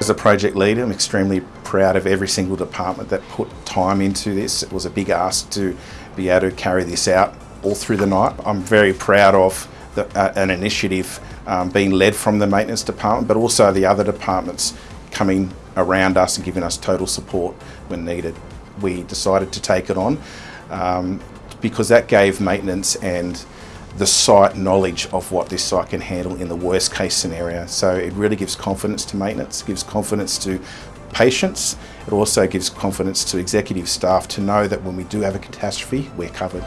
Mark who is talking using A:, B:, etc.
A: As a project leader, I'm extremely proud of every single department that put time into this. It was a big ask to be able to carry this out all through the night. I'm very proud of the, uh, an initiative um, being led from the maintenance department, but also the other departments coming around us and giving us total support when needed. We decided to take it on um, because that gave maintenance and the site knowledge of what this site can handle in the worst case scenario. So it really gives confidence to maintenance, gives confidence to patients. It also gives confidence to executive staff to know that when we do have a catastrophe, we're covered.